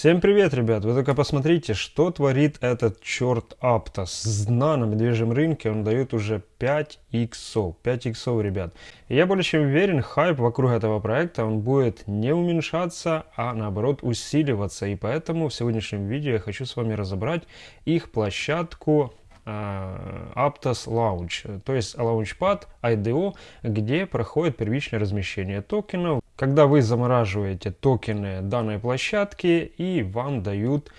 Всем привет, ребят! Вы только посмотрите, что творит этот черт Aptos. С дна на медвежьем рынке он дает уже 5 иксов. 5 иксов, ребят. И я более чем уверен, хайп вокруг этого проекта, он будет не уменьшаться, а наоборот усиливаться. И поэтому в сегодняшнем видео я хочу с вами разобрать их площадку Aptos Launch, то есть Launchpad IDO, где проходит первичное размещение токенов. Когда вы замораживаете токены данной площадки и вам дают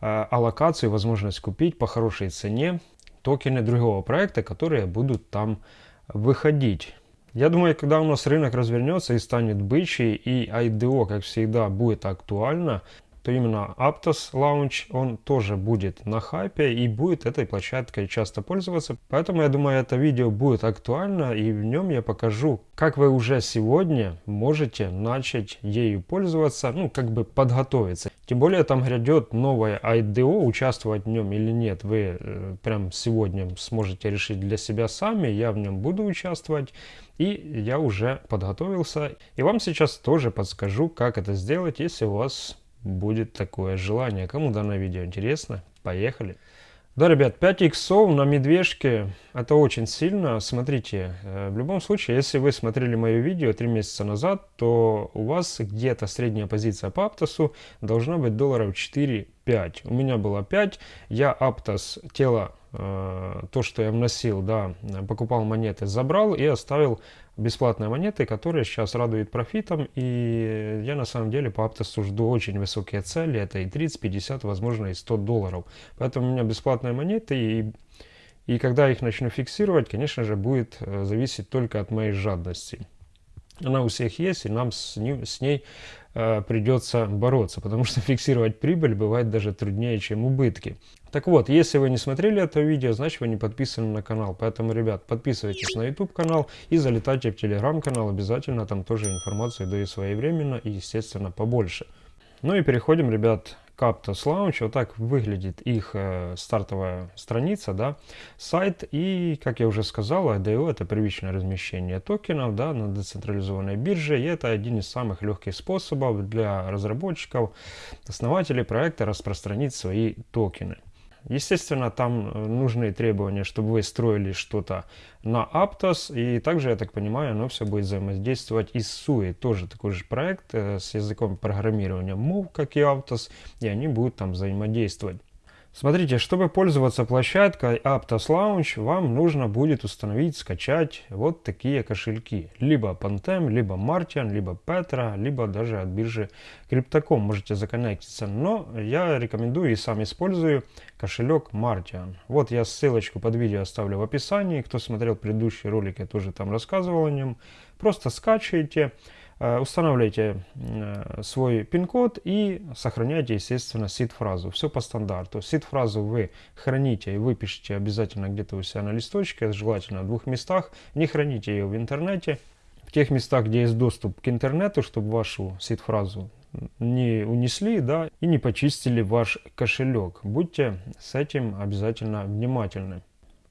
э, аллокацию, возможность купить по хорошей цене токены другого проекта, которые будут там выходить. Я думаю, когда у нас рынок развернется и станет бычий, и IDO, как всегда, будет актуально, то именно Aptos Launch, он тоже будет на хайпе и будет этой площадкой часто пользоваться. Поэтому я думаю, это видео будет актуально и в нем я покажу, как вы уже сегодня можете начать ею пользоваться, ну как бы подготовиться. Тем более там грядет новое IDO, участвовать в нем или нет, вы э, прям сегодня сможете решить для себя сами, я в нем буду участвовать. И я уже подготовился. И вам сейчас тоже подскажу, как это сделать, если у вас будет такое желание. Кому данное видео интересно, поехали. Да, ребят, 5 иксов на медвежке, это очень сильно. Смотрите, э, в любом случае, если вы смотрели мое видео 3 месяца назад, то у вас где-то средняя позиция по Аптосу должна быть долларов 4-5. У меня было 5, я Аптос тело Э, то, что я вносил, да, покупал монеты, забрал и оставил бесплатные монеты, которые сейчас радуют профитом. И я на самом деле по Аптосу жду очень высокие цели. Это и 30, 50, возможно и 100 долларов. Поэтому у меня бесплатные монеты и и когда их начну фиксировать, конечно же, будет э, зависеть только от моей жадности. Она у всех есть, и нам с, ним, с ней э, придется бороться, потому что фиксировать прибыль бывает даже труднее, чем убытки. Так вот, если вы не смотрели это видео, значит вы не подписаны на канал. Поэтому, ребят, подписывайтесь на YouTube канал и залетайте в Telegram канал. Обязательно там тоже информацию даю своевременно и, естественно, побольше. Ну и переходим, ребят, Captos Launch. Вот так выглядит их э, стартовая страница, да, сайт. И, как я уже сказал, IDO это первичное размещение токенов да, на децентрализованной бирже. И это один из самых легких способов для разработчиков, основателей проекта распространить свои токены. Естественно, там э, нужны требования, чтобы вы строили что-то на Aptos. И также, я так понимаю, оно все будет взаимодействовать и с SUI. Тоже такой же проект э, с языком программирования Move, как и Aptos. И они будут там взаимодействовать. Смотрите, чтобы пользоваться площадкой Aptos Launch, вам нужно будет установить, скачать вот такие кошельки. Либо Pantem, либо Martian, либо Petra, либо даже от биржи Crypto.com можете законнектиться. Но я рекомендую и сам использую кошелек Martian. Вот я ссылочку под видео оставлю в описании. Кто смотрел предыдущий ролик, я тоже там рассказывал о нем. Просто скачивайте. Э, устанавливаете э, свой пин-код и сохраняйте, естественно, сид-фразу. Все по стандарту. Сид-фразу вы храните и выпишите обязательно где-то у себя на листочке, желательно в двух местах. Не храните ее в интернете. В тех местах, где есть доступ к интернету, чтобы вашу сид-фразу не унесли, да, и не почистили ваш кошелек. Будьте с этим обязательно внимательны.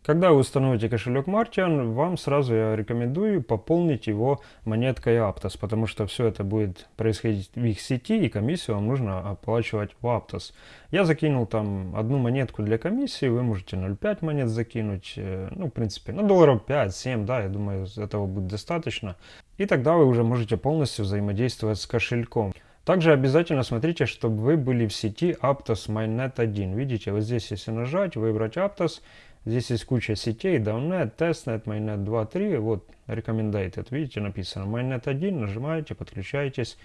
Когда вы установите кошелек Martian, вам сразу я рекомендую пополнить его монеткой Aptos, потому что все это будет происходить в их сети, и комиссию вам нужно оплачивать в Aptos. Я закинул там одну монетку для комиссии, вы можете 0,5 монет закинуть, э, ну, в принципе, на долларов 5-7, да, я думаю, этого будет достаточно. И тогда вы уже можете полностью взаимодействовать с кошельком. Также обязательно смотрите, чтобы вы были в сети Aptos Mainnet 1. Видите, вот здесь, если нажать, выбрать Aptos, Здесь есть куча сетей, Downnet, Testnet, Mainnet 2, 3, вот Recommended, видите, написано Mainnet 1, нажимаете, подключаетесь.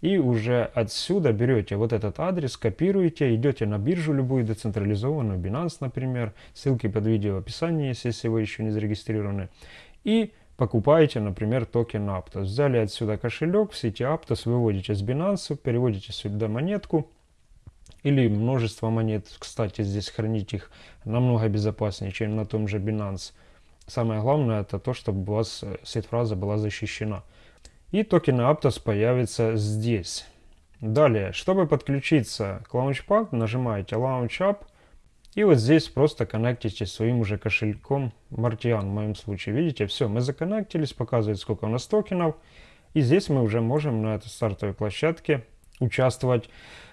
И уже отсюда берете вот этот адрес, копируете, идете на биржу любую децентрализованную, Binance, например, ссылки под видео в описании если вы еще не зарегистрированы. И покупаете, например, токен Aptos. Взяли отсюда кошелек в сети Aptos, выводите с Binance, переводите сюда монетку, или множество монет. Кстати, здесь хранить их намного безопаснее, чем на том же Binance. Самое главное это то, чтобы у вас сеть-фраза была защищена. И токены Aptos появятся здесь. Далее, чтобы подключиться к Launchpad, нажимаете Launch. И вот здесь просто коннектитесь своим уже кошельком Martian в моем случае. Видите, все, мы законнектились, показывает сколько у нас токенов. И здесь мы уже можем на этой стартовой площадке участвовать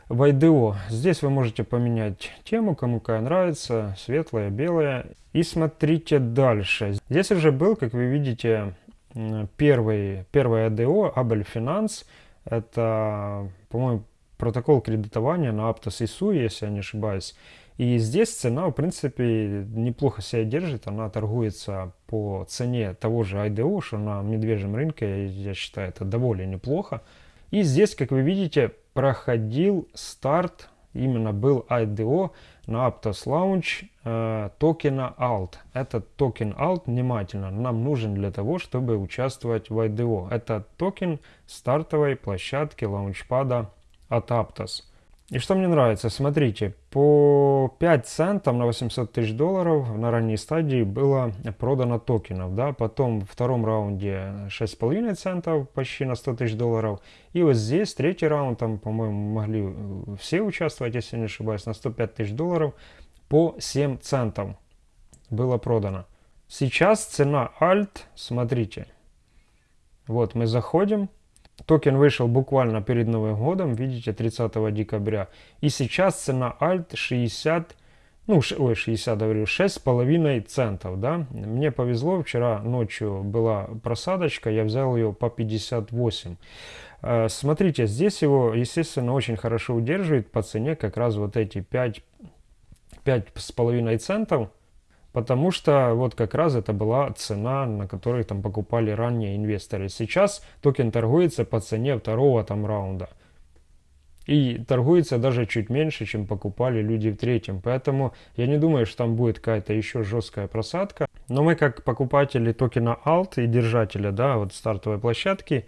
в IDO. Здесь вы можете поменять тему, кому какая нравится, светлая, белая. И смотрите дальше. Здесь уже был, как вы видите, первый, первый IDO, Abel Finance. Это, по-моему, протокол кредитования на Aptos и Sui, если я не ошибаюсь. И здесь цена, в принципе, неплохо себя держит. Она торгуется по цене того же IDO, что на медвежьем рынке, я считаю, это довольно неплохо. И здесь, как вы видите, проходил старт, именно был IDO на Aptos Launch э, токена ALT. Этот токен ALT, внимательно, нам нужен для того, чтобы участвовать в IDO. Это токен стартовой площадки лаунчпада от Aptos. И что мне нравится, смотрите, по 5 центов на 800 тысяч долларов на ранней стадии было продано токенов, да, потом в втором раунде 6,5 центов почти на 100 тысяч долларов, и вот здесь третий раунд, там, по-моему, могли э, все участвовать, если не ошибаюсь, на 105 тысяч долларов по 7 центов было продано. Сейчас цена Alt, смотрите, вот мы заходим, Токен вышел буквально перед Новым годом, видите, 30 декабря. И сейчас цена Alt 60, ну, ой, 60, говорю, 6,5 центов, да. Мне повезло, вчера ночью была просадочка, я взял ее по 58. Э, смотрите, здесь его, естественно, очень хорошо удерживает по цене как раз вот эти 5, 5,5 центов. Потому что вот как раз это была цена, на которой там покупали ранние инвесторы. Сейчас токен торгуется по цене второго там раунда. И торгуется даже чуть меньше, чем покупали люди в третьем. Поэтому я не думаю, что там будет какая-то еще жесткая просадка. Но мы как покупатели токена ALT и держателя да, вот стартовой площадки,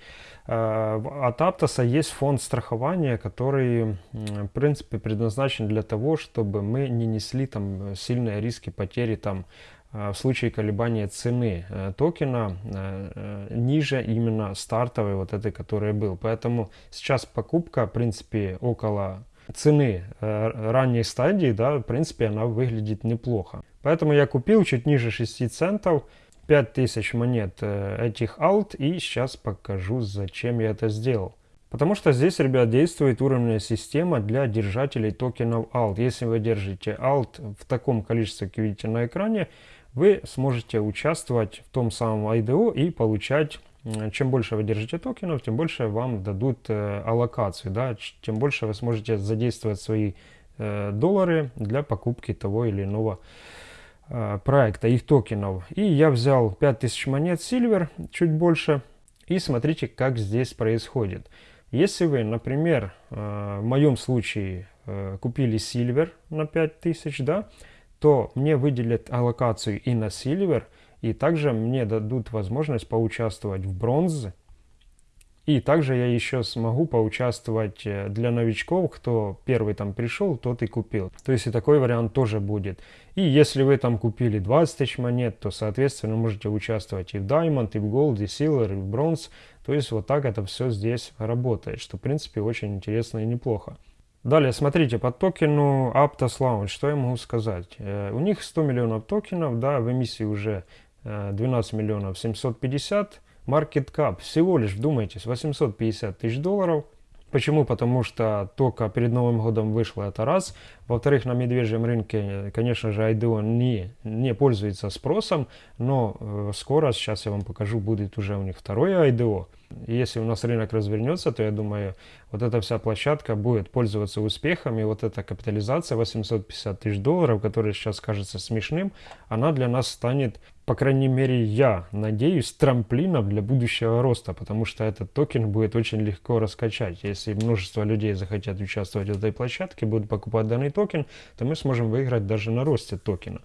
э, от Аптоса есть фонд страхования, который в принципе предназначен для того, чтобы мы не несли там сильные риски потери там в случае колебания цены э, токена ниже именно стартовой вот этой, которая был. Поэтому сейчас покупка, в принципе, около цены ранней стадии, да, в принципе, она выглядит неплохо. Поэтому я купил чуть ниже 6 центов 5000 монет э, этих alt и сейчас покажу зачем я это сделал. Потому что здесь, ребят, действует уровневая система для держателей токенов alt. Если вы держите alt в таком количестве, как видите на экране, вы сможете участвовать в том самом IDO и получать чем больше вы держите токенов, тем больше вам дадут э, аллокацию, да, тем больше вы сможете задействовать свои э, доллары для покупки того или иного Э, проекта, их токенов. И я взял 5000 монет Silver, чуть больше. И смотрите, как здесь происходит. Если вы, например, в моем случае купили Silver на 5000, да, то мне выделят аллокацию и на Silver, и также мне дадут возможность поучаствовать в бронзе, и также я еще смогу поучаствовать э, для новичков, кто первый там пришел, тот и купил. То есть и такой вариант тоже будет. И если вы там купили 20 тысяч монет, то соответственно можете участвовать и в Diamond, и в Gold, и Silver, и в Bronze. То есть вот так это все здесь работает, что в принципе очень интересно и неплохо. Далее, смотрите, по токену Aptos Lounge, что я могу сказать? Э, у них 100 миллионов токенов, да, в эмиссии уже 12 э, миллионов 750 Market Cap всего лишь, вдумайтесь, 850 тысяч долларов. Почему? Потому что только перед Новым годом вышло это раз. Во-вторых, на медвежьем рынке, конечно же, IDO не, не пользуется спросом, но э, скоро, сейчас я вам покажу, будет уже у них второе IDO. Если у нас рынок развернется, то я думаю, вот эта вся площадка будет пользоваться успехом, и вот эта капитализация 850 тысяч долларов, которая сейчас кажется смешным, она для нас станет по крайней мере, я надеюсь, трамплином для будущего роста, потому что этот токен будет очень легко раскачать. Если множество людей захотят участвовать в этой площадке, будут покупать данный токен, то мы сможем выиграть даже на росте токена.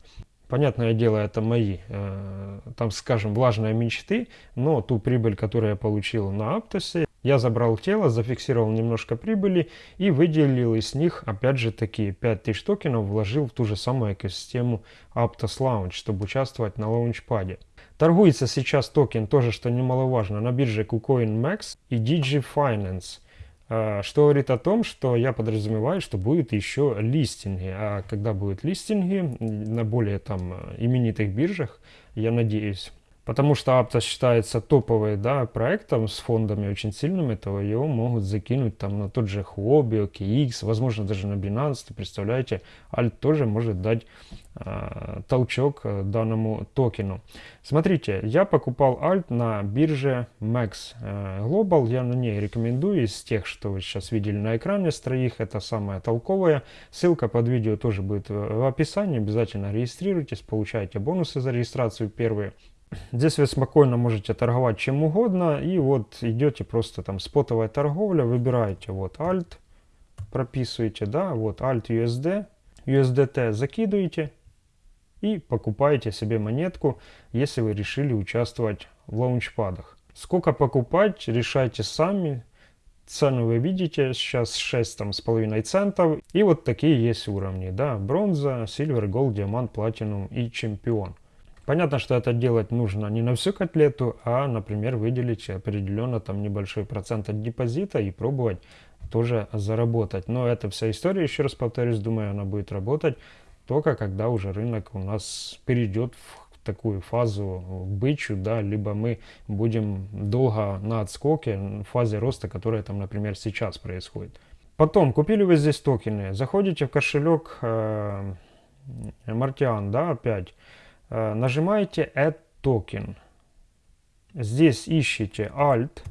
Понятное дело, это мои, э, там, скажем, влажные мечты, но ту прибыль, которую я получил на Аптосе, я забрал тело, зафиксировал немножко прибыли и выделил из них, опять же, такие 5000 токенов, вложил в ту же самую экосистему Aptos Launch, чтобы участвовать на лаунчпаде. Торгуется сейчас токен, тоже что немаловажно, на бирже KuCoin Max и DG Finance. А, что говорит о том, что я подразумеваю, что будет еще листинги. А когда будут листинги на более там именитых биржах, я надеюсь, Потому что Aptos считается топовым да, проектом с фондами очень сильными, то его могут закинуть там на тот же Huobi, OKX, возможно даже на Binance. Представляете, Alt тоже может дать э, толчок данному токену. Смотрите, я покупал Alt на бирже Max э, Global. Я на ней рекомендую из тех, что вы сейчас видели на экране с троих. Это самое толковое. Ссылка под видео тоже будет в описании. Обязательно регистрируйтесь, получайте бонусы за регистрацию первые. Здесь вы спокойно можете торговать чем угодно. И вот идете просто там спотовая торговля, выбираете вот Alt, прописываете, да, вот Alt USD, USDT закидываете и покупаете себе монетку, если вы решили участвовать в лаунчпадах. Сколько покупать, решайте сами. Цену вы видите, сейчас 6 там, с половиной центов. И вот такие есть уровни, да, бронза, сильвер, голд, диамант, платинум и чемпион. Понятно, что это делать нужно не на всю котлету, а, например, выделить определенно там небольшой процент от депозита и пробовать тоже заработать. Но эта вся история, еще раз повторюсь, думаю, она будет работать только когда уже рынок у нас перейдет в такую фазу бычу, да, либо мы будем долго на отскоке, в фазе роста, которая там, например, сейчас происходит. Потом, купили вы здесь токены, заходите в кошелек э, Martian, да, опять, нажимаете Add Token. Здесь ищите Alt.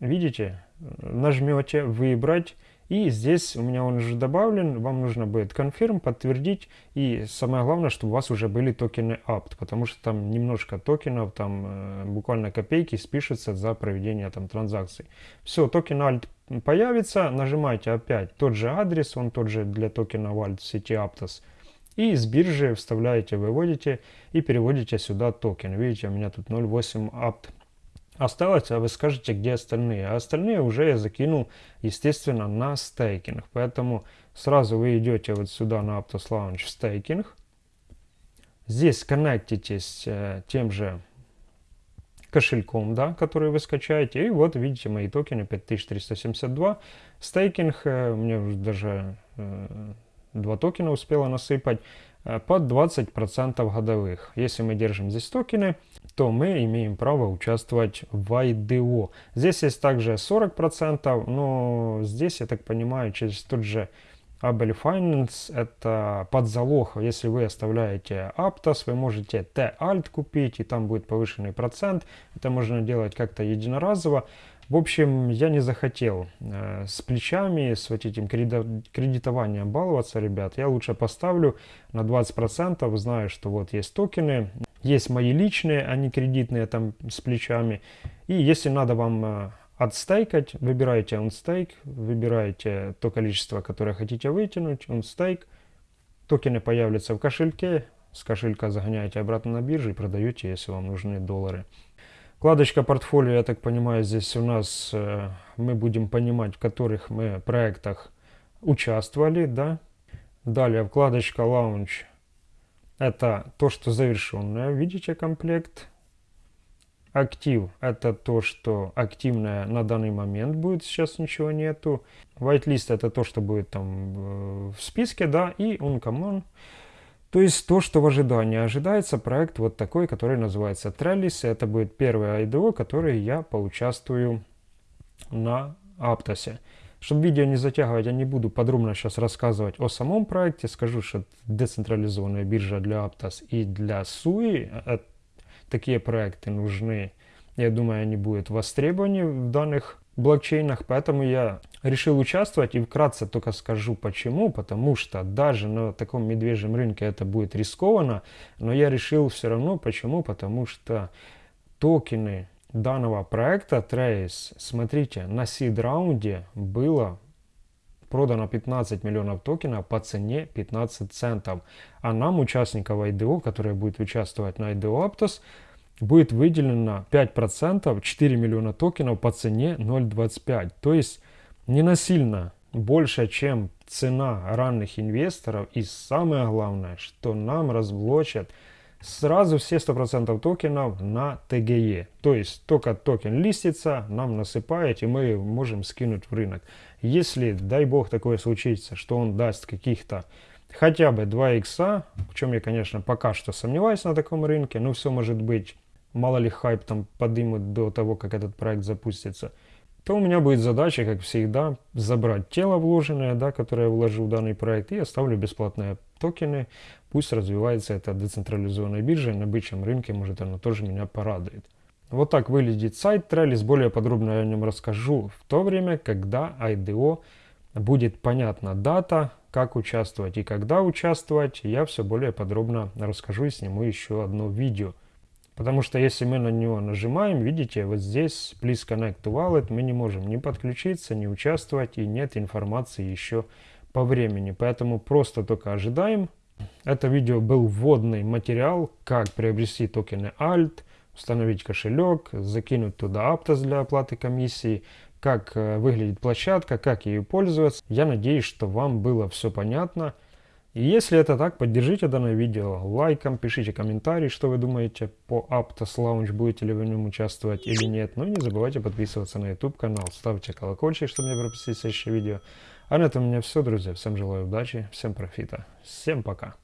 Видите? Нажмете «Выбрать». И здесь у меня он уже добавлен, вам нужно будет confirm, подтвердить. И самое главное, чтобы у вас уже были токены apt, потому что там немножко токенов, там э, буквально копейки спишется за проведение там транзакций. Все, токен alt появится, нажимаете опять тот же адрес, он тот же для токена alt сети aptos. И с биржи вставляете, выводите и переводите сюда токен. Видите, у меня тут 0.8 apt осталось, а вы скажете, где остальные. А остальные уже я закинул, естественно, на стейкинг. Поэтому сразу вы идете вот сюда на Aptos Launch стейкинг. Здесь коннектитесь э, тем же кошельком, да, который вы скачаете. И вот видите мои токены 5372. Стейкинг, э, меня уже даже э, два токена успела насыпать э, под 20% годовых. Если мы держим здесь токены, то мы имеем право участвовать в IDO. Здесь есть также 40%, но здесь, я так понимаю, через тот же Abel Finance это под залог. Если вы оставляете Aptos, вы можете T-Alt купить, и там будет повышенный процент. Это можно делать как-то единоразово. В общем, я не захотел э, с плечами, с вот этим кредитованием баловаться, ребят. Я лучше поставлю на 20%, знаю, что вот есть токены, есть мои личные, а не кредитные там с плечами. И если надо вам э, отстейкать, выбираете OnStake, выбираете то количество, которое хотите вытянуть, OnStake. Токены появятся в кошельке, с кошелька загоняете обратно на биржу и продаете, если вам нужны доллары. Вкладочка портфолио, я так понимаю, здесь у нас э, мы будем понимать, в которых мы проектах участвовали, да. Далее вкладочка Launch. Это то, что завершенное, видите, комплект. Актив – это то, что активное на данный момент будет, сейчас ничего нету. Whitelist – это то, что будет там э, в списке, да, и Uncommon – то есть то, что в ожидании ожидается, проект вот такой, который называется Trellis. Это будет первый IDO, который я поучаствую на Аптосе. Чтобы видео не затягивать, я не буду подробно сейчас рассказывать о самом проекте. Скажу, что децентрализованная биржа для Aptos и для SUI, э, такие проекты нужны. Я думаю, они будут востребованы в данных блокчейнах, поэтому я решил участвовать и вкратце только скажу почему, потому что даже на таком медвежьем рынке это будет рискованно, но я решил все равно почему, потому что токены данного проекта Trace, смотрите, на seed раунде было продано 15 миллионов токенов по цене 15 центов. А нам, участников IDO, которые будут участвовать на IDO Aptos, будет выделено 5%, 4 миллиона токенов по цене 0.25. То есть не насильно больше, чем цена ранних инвесторов. И самое главное, что нам разблочат сразу все 100% токенов на TGE. То есть только токен листится, нам насыпает, и мы можем скинуть в рынок. Если, дай бог, такое случится, что он даст каких-то хотя бы 2 икса, в чем я, конечно, пока что сомневаюсь на таком рынке, но все может быть, мало ли хайп там подымут до того, как этот проект запустится, то у меня будет задача, как всегда, забрать тело вложенное, да, которое я вложил в данный проект, и оставлю бесплатные токены, пусть развивается эта децентрализованная биржа, и на бычьем рынке, может, оно тоже меня порадует. Вот так выглядит сайт Trellis, более подробно я о нем расскажу в то время, когда IDO будет понятна дата, как участвовать и когда участвовать, я все более подробно расскажу и сниму еще одно видео. Потому что если мы на него нажимаем, видите, вот здесь Please Connect to Wallet мы не можем ни подключиться, ни участвовать и нет информации еще по времени. Поэтому просто только ожидаем. Это видео был вводный материал, как приобрести токены ALT, установить кошелек, закинуть туда Aptos для оплаты комиссии, как э, выглядит площадка, как ею пользоваться. Я надеюсь, что вам было все понятно. И если это так, поддержите данное видео лайком, пишите комментарии, что вы думаете по Aptos Lounge, будете ли вы в нем участвовать или нет. Ну и не забывайте подписываться на YouTube канал, ставьте колокольчик, чтобы не пропустить следующее видео. А на этом у меня все, друзья. Всем желаю удачи, всем профита, всем пока.